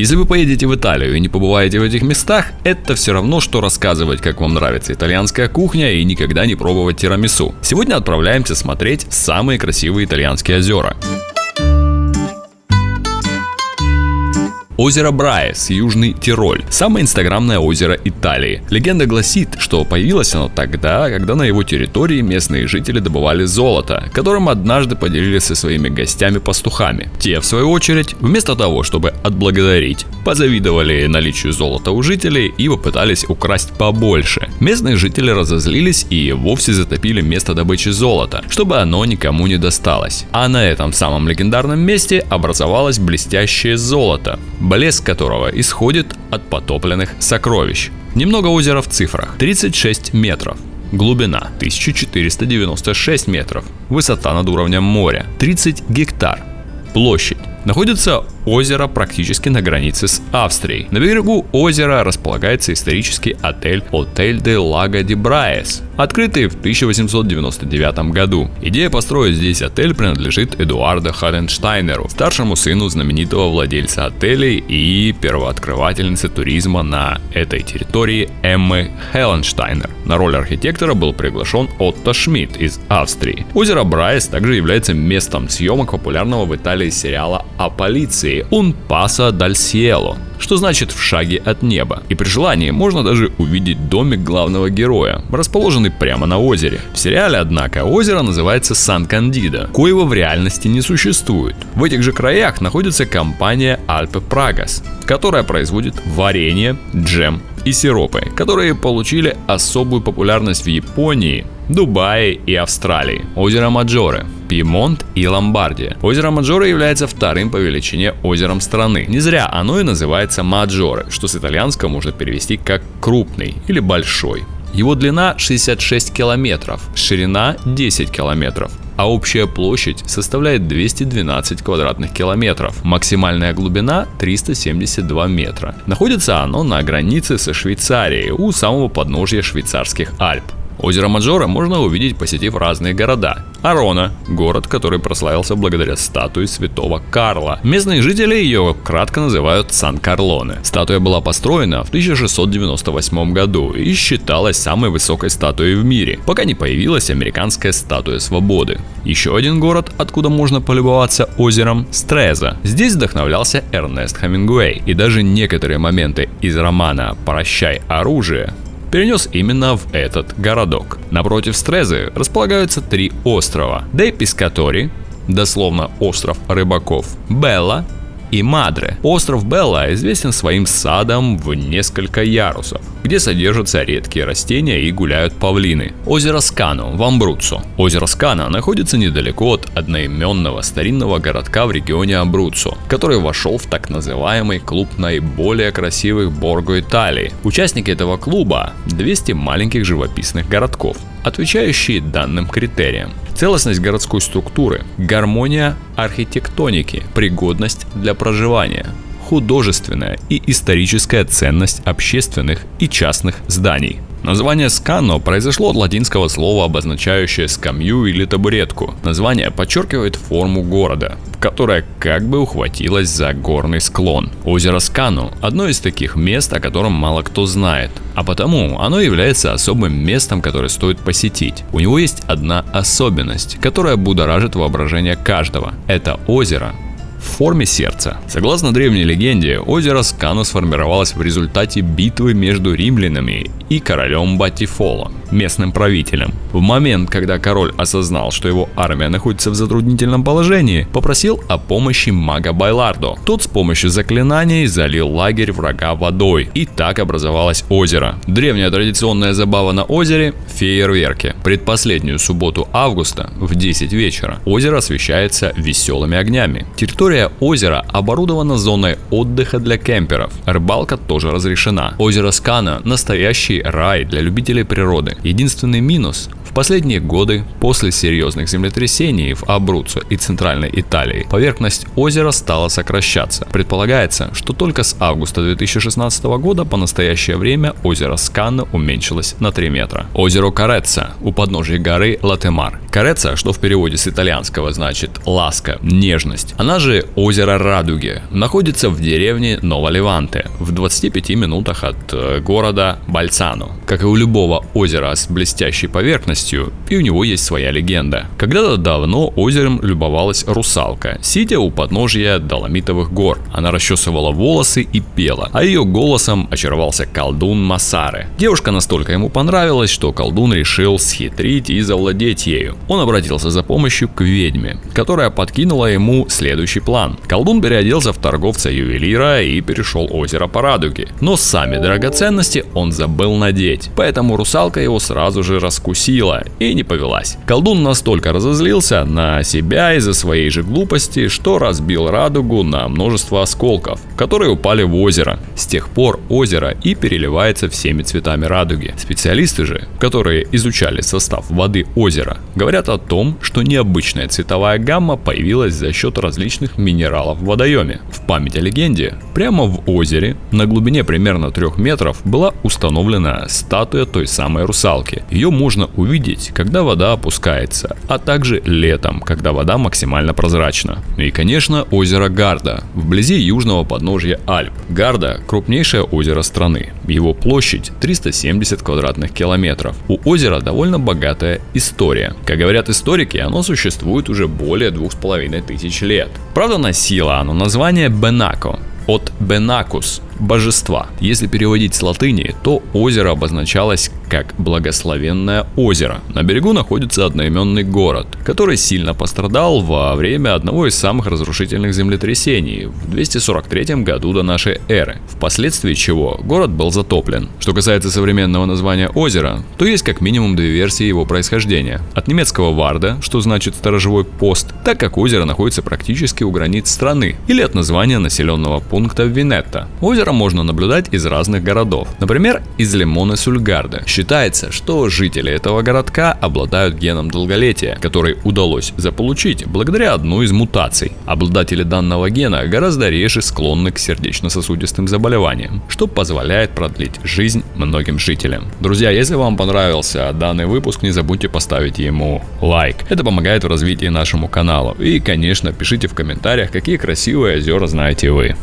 Если вы поедете в Италию и не побываете в этих местах, это все равно, что рассказывать, как вам нравится итальянская кухня и никогда не пробовать тирамису. Сегодня отправляемся смотреть самые красивые итальянские озера. Озеро Брайес, Южный Тироль. Самое инстаграмное озеро Италии. Легенда гласит, что появилось оно тогда, когда на его территории местные жители добывали золото, которым однажды поделились со своими гостями-пастухами. Те, в свою очередь, вместо того, чтобы отблагодарить, позавидовали наличию золота у жителей и попытались украсть побольше. Местные жители разозлились и вовсе затопили место добычи золота, чтобы оно никому не досталось. А на этом самом легендарном месте образовалось блестящее золото, блеск которого исходит от потопленных сокровищ. Немного озера в цифрах. 36 метров. Глубина 1496 метров. Высота над уровнем моря 30 гектар. Площадь. Находится озеро практически на границе с Австрией. На берегу озера располагается исторический отель Отель де Лаго де Браес, открытый в 1899 году. Идея построить здесь отель принадлежит Эдуарду Харенштайнеру, старшему сыну знаменитого владельца отелей и первооткрывательницы туризма на этой территории Эммы Хелленштайнер. На роль архитектора был приглашен Отто Шмидт из Австрии. Озеро Брайс также является местом съемок популярного в Италии сериала о полиции Un Paso dal что значит в шаге от неба. И при желании можно даже увидеть домик главного героя, расположенный прямо на озере. В сериале, однако, озеро называется Сан-Кандида, коего в реальности не существует. В этих же краях находится компания Alpe Pragas, которая производит варенье, джем и сиропы, которые получили особую популярность в Японии, Дубае и Австралии. Озеро Маджоре, Пьемонт и Ломбардия. Озеро Маджоре является вторым по величине озером страны. Не зря оно и называется Маджоре, что с итальянского можно перевести как крупный или большой. Его длина 66 километров, ширина 10 километров, а общая площадь составляет 212 квадратных километров. Максимальная глубина 372 метра. Находится оно на границе со Швейцарией, у самого подножья швейцарских Альп. Озеро Маджора можно увидеть, посетив разные города. Арона – город, который прославился благодаря статуе святого Карла. Местные жители ее кратко называют Сан-Карлоне. Статуя была построена в 1698 году и считалась самой высокой статуей в мире, пока не появилась американская статуя свободы. Еще один город, откуда можно полюбоваться озером – Стреза. Здесь вдохновлялся Эрнест Хемингуэй, и даже некоторые моменты из романа «Прощай оружие» перенес именно в этот городок. Напротив Стрезы располагаются три острова. Дей Пискатори, дословно остров рыбаков, Белла и Мадре. Остров Белла известен своим садом в несколько ярусов, где содержатся редкие растения и гуляют павлины. Озеро Скану в Амбруццо. Озеро Скана находится недалеко от одноименного старинного городка в регионе Амбруццо, который вошел в так называемый клуб наиболее красивых Борго Италии. Участники этого клуба 200 маленьких живописных городков, отвечающие данным критериям. Целостность городской структуры, гармония архитектоники, пригодность для проживания, художественная и историческая ценность общественных и частных зданий. Название «скано» произошло от латинского слова, обозначающее скамью или табуретку. Название подчеркивает форму города, которая как бы ухватилась за горный склон. Озеро Скану – одно из таких мест, о котором мало кто знает, а потому оно является особым местом, которое стоит посетить. У него есть одна особенность, которая будоражит воображение каждого. Это озеро в форме сердца. Согласно древней легенде, озеро Скану сформировалось в результате битвы между римлянами и королем Батифоло, местным правителем. В момент, когда король осознал, что его армия находится в затруднительном положении, попросил о помощи мага Байлардо. Тот с помощью заклинаний залил лагерь врага водой, и так образовалось озеро. Древняя традиционная забава на озере – фейерверки. Предпоследнюю субботу августа в 10 вечера озеро освещается веселыми огнями. Территория озера оборудована зоной отдыха для кемперов. Рыбалка тоже разрешена. Озеро Скана – настоящий рай для любителей природы. Единственный минус В последние годы, после серьезных землетрясений в Абруццо и Центральной Италии, поверхность озера стала сокращаться. Предполагается, что только с августа 2016 года по настоящее время озеро Сканна уменьшилось на 3 метра. Озеро Кареца у подножия горы Латемар. Кареца, что в переводе с итальянского значит ласка, нежность. Она же озеро Радуги, находится в деревне Новоливанте в 25 минутах от э, города Бальцано. Как и у любого озера с блестящей поверхностью, полностью, и у него есть своя легенда. Когда-то давно озером любовалась русалка, сидя у подножия Доломитовых гор. Она расчесывала волосы и пела, а ее голосом очаровался колдун Масары. Девушка настолько ему понравилась, что колдун решил схитрить и завладеть ею. Он обратился за помощью к ведьме, которая подкинула ему следующий план. Колдун переоделся в торговца-ювелира и перешел озеро по радуге. Но сами драгоценности он забыл надеть, поэтому русалка его сразу же раскусила спросила и не повелась. Колдун настолько разозлился на себя из-за своей же глупости, что разбил радугу на множество осколков, которые упали в озеро. С тех пор озеро и переливается всеми цветами радуги. Специалисты же, которые изучали состав воды озера, говорят о том, что необычная цветовая гамма появилась за счет различных минералов в водоеме. В память о легенде, прямо в озере, на глубине примерно 3 метров, была установлена статуя той самой русалки. Ее можно увидеть увидеть, когда вода опускается, а также летом, когда вода максимально прозрачна. И, конечно, озеро Гарда, вблизи южного подножья Альп. Гарда – крупнейшее озеро страны. Его площадь 370 квадратных километров. У озера довольно богатая история. Как говорят историки, оно существует уже более двух с половиной тысяч лет. Правда, носило оно название Бенако, от Бенакус – божества. Если переводить с латыни, то озеро обозначалось как благословенное озеро. На берегу находится одноименный город, который сильно пострадал во время одного из самых разрушительных землетрясений в 243 году до нашей эры, впоследствии чего город был затоплен. Что касается современного названия озера, то есть как минимум две версии его происхождения. От немецкого варда, что значит сторожевой пост, так как озеро находится практически у границ страны, или от названия населенного пункта Винетта. Озеро можно наблюдать из разных городов, например, из Лимона Сульгарда. Считается, что жители этого городка обладают геном долголетия, который удалось заполучить благодаря одной из мутаций. Обладатели данного гена гораздо реже склонны к сердечно-сосудистым заболеваниям, что позволяет продлить жизнь многим жителям. Друзья, если вам понравился данный выпуск, не забудьте поставить ему лайк. Это помогает в развитии нашему каналу. И, конечно, пишите в комментариях, какие красивые озера знаете вы.